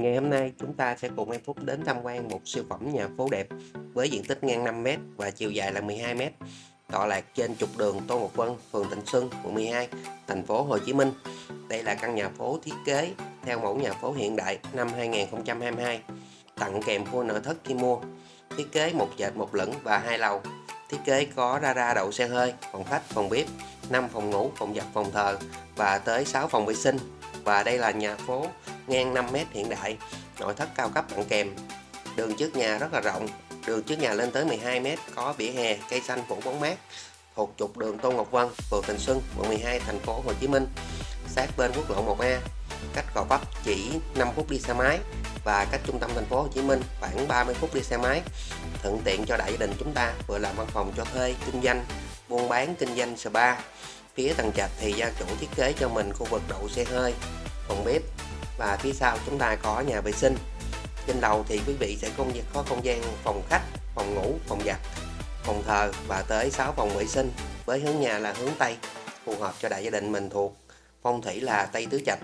Ngày hôm nay chúng ta sẽ cùng em Phúc đến tham quan một siêu phẩm nhà phố đẹp với diện tích ngang 5m và chiều dài là 12m tọa lạc trên trục đường Tô Ngọc Vân, phường tịnh Xuân, quận 12, thành phố Hồ Chí Minh. Đây là căn nhà phố thiết kế theo mẫu nhà phố hiện đại năm 2022, tặng kèm khu nội thất khi mua. Thiết kế một trệt một lửng và hai lầu. Thiết kế có ra ra đậu xe hơi, phòng khách, phòng bếp, 5 phòng ngủ, phòng giặt, phòng thờ và tới 6 phòng vệ sinh. Và đây là nhà phố ngang 5m hiện đại, nội thất cao cấp tặng kèm. Đường trước nhà rất là rộng, đường trước nhà lên tới 12m, có vỉa hè, cây xanh phủ bóng mát, thuộc trục đường Tô Ngọc Vân, phường Thành Xuân, quận 12, thành phố Hồ Chí Minh, sát bên quốc lộ 1A, cách Gò Vấp chỉ 5 phút đi xe máy và cách trung tâm thành phố Hồ Chí Minh khoảng 30 phút đi xe máy. Thuận tiện cho đại gia đình chúng ta vừa làm văn phòng cho thuê, kinh doanh, buôn bán, kinh doanh spa. Phía tầng trệt thì gia chủ thiết kế cho mình khu vực đậu xe hơi, phòng bếp và phía sau chúng ta có nhà vệ sinh. Trên lầu thì quý vị sẽ không có không gian phòng khách, phòng ngủ, phòng giặt, phòng thờ và tới 6 phòng vệ sinh với hướng nhà là hướng Tây, phù hợp cho đại gia đình mình thuộc. Phong thủy là Tây Tứ Trạch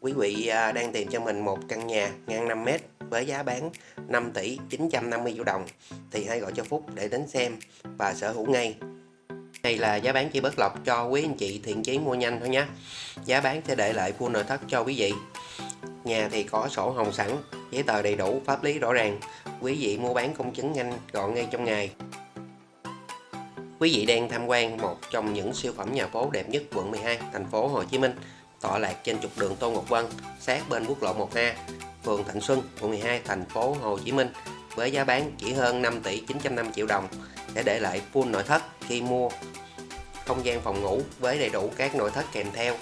quý vị à, đang tìm cho mình một căn nhà ngang 5m với giá bán 5 tỷ 950 triệu đồng thì hãy gọi cho Phúc để đến xem và sở hữu ngay đây là giá bán chỉ bớt lọc cho quý anh chị thiện chí mua nhanh thôi nhé giá bán sẽ để lại full nội thất cho quý vị. Nhà thì có sổ hồng sẵn, giấy tờ đầy đủ, pháp lý rõ ràng. Quý vị mua bán công chứng nhanh gọn ngay trong ngày. Quý vị đang tham quan một trong những siêu phẩm nhà phố đẹp nhất quận 12 thành phố Hồ Chí Minh. Tọa lạc trên trục đường Tô Ngọc Vân sát bên quốc lộ 1A phường Thạnh Xuân, quận 12 thành phố Hồ Chí Minh với giá bán chỉ hơn 5 tỷ 950 triệu đồng để để lại full nội thất khi mua. Không gian phòng ngủ với đầy đủ các nội thất kèm theo.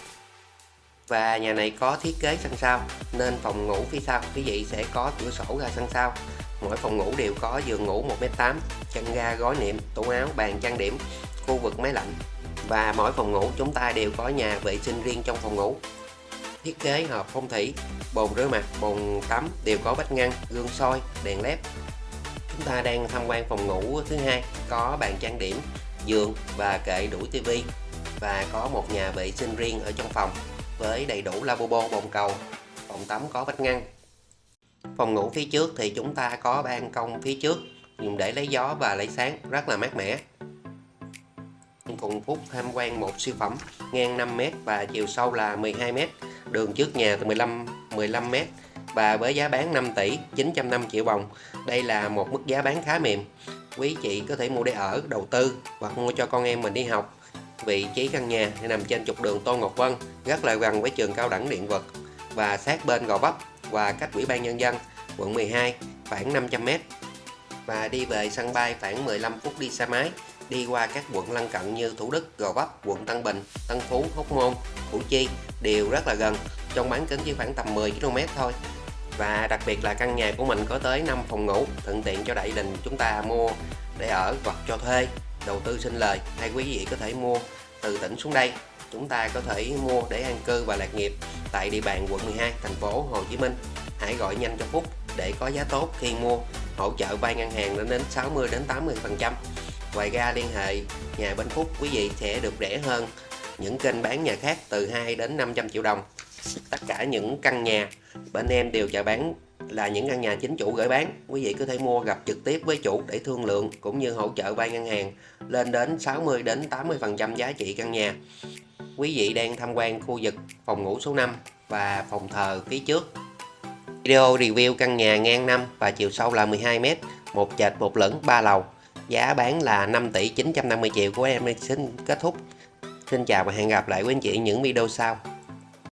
Và nhà này có thiết kế sân sau, nên phòng ngủ phía sau, quý vị sẽ có cửa sổ ra sân sau. Mỗi phòng ngủ đều có giường ngủ 1m8 chân ga gói niệm, tủ áo, bàn, trang điểm, khu vực máy lạnh. Và mỗi phòng ngủ chúng ta đều có nhà vệ sinh riêng trong phòng ngủ thiết kế hợp phong thủy, bồn rửa mặt, bồn tắm đều có vách ngăn, gương soi, đèn led. Chúng ta đang tham quan phòng ngủ thứ hai, có bàn trang điểm, giường và kệ đủ tivi và có một nhà vệ sinh riêng ở trong phòng với đầy đủ lavabo, bồn cầu phòng tắm có vách ngăn. Phòng ngủ phía trước thì chúng ta có ban công phía trước, dùng để lấy gió và lấy sáng, rất là mát mẻ. Cùng Phúc tham quan một siêu phẩm ngang 5m và chiều sâu là 12m đường trước nhà từ 15 15m và với giá bán 5 tỷ 905 triệu đồng. Đây là một mức giá bán khá mềm. Quý chị có thể mua để ở, đầu tư hoặc mua cho con em mình đi học. Vị trí căn nhà nằm trên trục đường Tô Ngọc Vân, rất là gần với trường cao đẳng điện vật và sát bên Gò Vấp và cách Ủy ban Nhân dân, quận 12 khoảng 500m và đi về sân bay khoảng 15 phút đi xe máy đi qua các quận lân cận như Thủ Đức, Gò Vấp, quận Tân Bình, Tân Phú, Hóc Môn, Củ Chi đều rất là gần trong bán kính chỉ khoảng tầm 10 km thôi. Và đặc biệt là căn nhà của mình có tới 5 phòng ngủ thuận tiện cho đại đình chúng ta mua để ở hoặc cho thuê đầu tư sinh lời hay quý vị có thể mua từ tỉnh xuống đây. Chúng ta có thể mua để an cư và lạc nghiệp tại địa bàn quận 12 thành phố Hồ Chí Minh. Hãy gọi nhanh cho Phúc để có giá tốt khi mua hỗ trợ vay ngân hàng lên đến 60 đến 80 phần trăm ngoài ra liên hệ nhà bên Phúc, quý vị sẽ được rẻ hơn. Những kênh bán nhà khác từ 2 đến 500 triệu đồng. Tất cả những căn nhà bên em đều chào bán là những căn nhà chính chủ gửi bán. Quý vị có thể mua gặp trực tiếp với chủ để thương lượng cũng như hỗ trợ vay ngân hàng lên đến 60 đến 80 phần trăm giá trị căn nhà. Quý vị đang tham quan khu vực phòng ngủ số 5 và phòng thờ phía trước. Video review căn nhà ngang 5 và chiều sâu là 12m một trệt một lửng 3 lầu giá bán là 5 tỷ 950 triệu của em. Xin kết thúc. Xin chào và hẹn gặp lại quý anh chị những video sau.